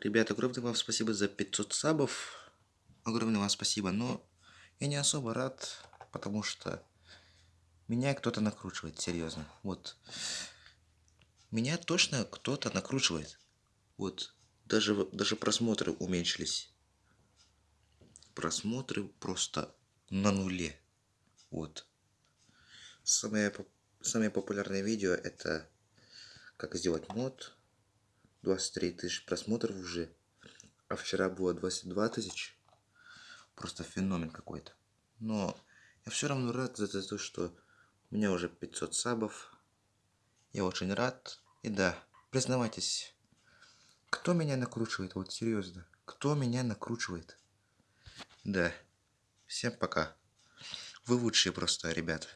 Ребята, огромное вам спасибо за 500 сабов. Огромное вам спасибо, но я не особо рад, потому что меня кто-то накручивает, серьезно. Вот. Меня точно кто-то накручивает. Вот. Даже, даже просмотры уменьшились. Просмотры просто на нуле. Вот. Самое, самое популярное видео это как сделать мод 23 тысяч просмотров уже. А вчера было 22 тысяч. Просто феномен какой-то. Но я все равно рад за то, что у меня уже 500 сабов. Я очень рад. И да, признавайтесь, кто меня накручивает? Вот серьезно. Кто меня накручивает? Да. Всем пока. Вы лучшие просто, ребята.